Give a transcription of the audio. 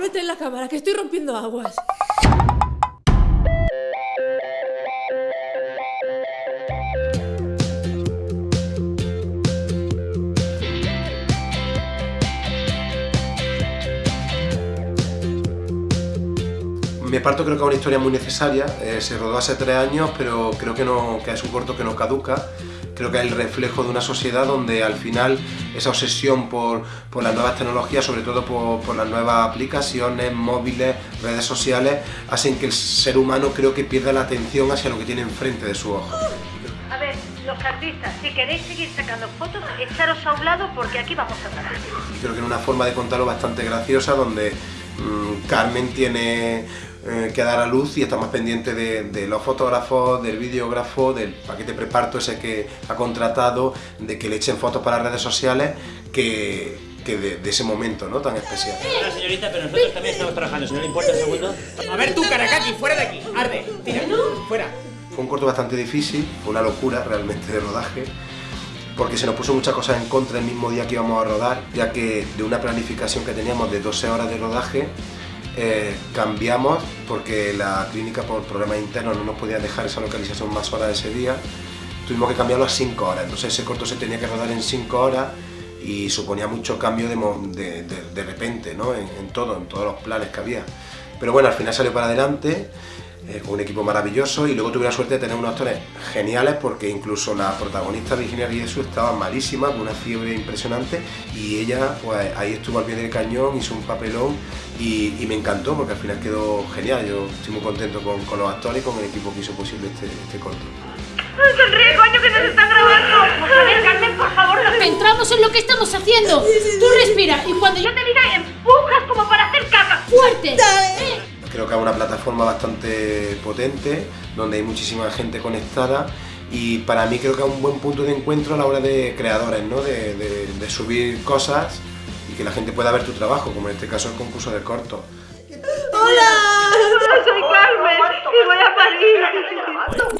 no esté en la cámara, que estoy rompiendo aguas. Me parto creo que es una historia muy necesaria, eh, se rodó hace tres años, pero creo que, no, que es un corto que no caduca, creo que es el reflejo de una sociedad donde al final esa obsesión por, por las nuevas tecnologías, sobre todo por, por, las nuevas aplicaciones, móviles, redes sociales, hacen que el ser humano creo que pierda la atención hacia lo que tiene enfrente de su ojo. A ver, los artistas, si queréis seguir sacando fotos, echaros a un lado porque aquí vamos a parar. Creo que es una forma de contarlo bastante graciosa donde mmm, Carmen tiene eh, que dar a luz y está más pendiente de, de, los fotógrafos, del videógrafo, del paquete preparto ese que ha contratado, de que le echen fotos para redes sociales, que, que de, de, ese momento ¿no? tan especial. Hola señorita, pero nosotros también estamos trabajando, si no le importa un segundo. A ver tú, Caracaki, fuera de aquí, arde, tira, fuera. Fue un corto bastante difícil, fue una locura realmente de rodaje, porque se nos puso muchas cosas en contra el mismo día que íbamos a rodar, ya que de una planificación que teníamos de 12 horas de rodaje, eh, cambiamos porque la clínica por problemas internos no nos podía dejar esa localización más horas ese día, tuvimos que cambiarlo a 5 horas, entonces ese corto se tenía que rodar en 5 horas y suponía mucho cambio de, de, repente, ¿no? En, en, todo, en todos los planes que había. Pero bueno, al final salió para adelante, eh, con un equipo maravilloso y luego tuve la suerte de tener unos actores geniales porque incluso la protagonista Virginia Riesu estaba malísima, con una fiebre impresionante y ella pues ahí estuvo al pie del cañón, hizo un papelón y, y me encantó porque al final quedó genial, yo estoy muy contento con, con los actores y con el equipo que hizo posible este, este corto. ¡Sonríe, coño, que nos están grabando! A ver, Carmen, por favor, no... Centramos en lo que estamos haciendo. Tú respira y cuando yo te diga empujas como para hacer caca. ¡Fuerte! Eh. Creo que es una plataforma bastante potente, donde hay muchísima gente conectada y para mí creo que es un buen punto de encuentro a la hora de creadores, ¿no? de, subir cosas y que la gente pueda ver tu trabajo, como en este caso el concurso del corto. ¡Hola! Soy Carmen y voy a París.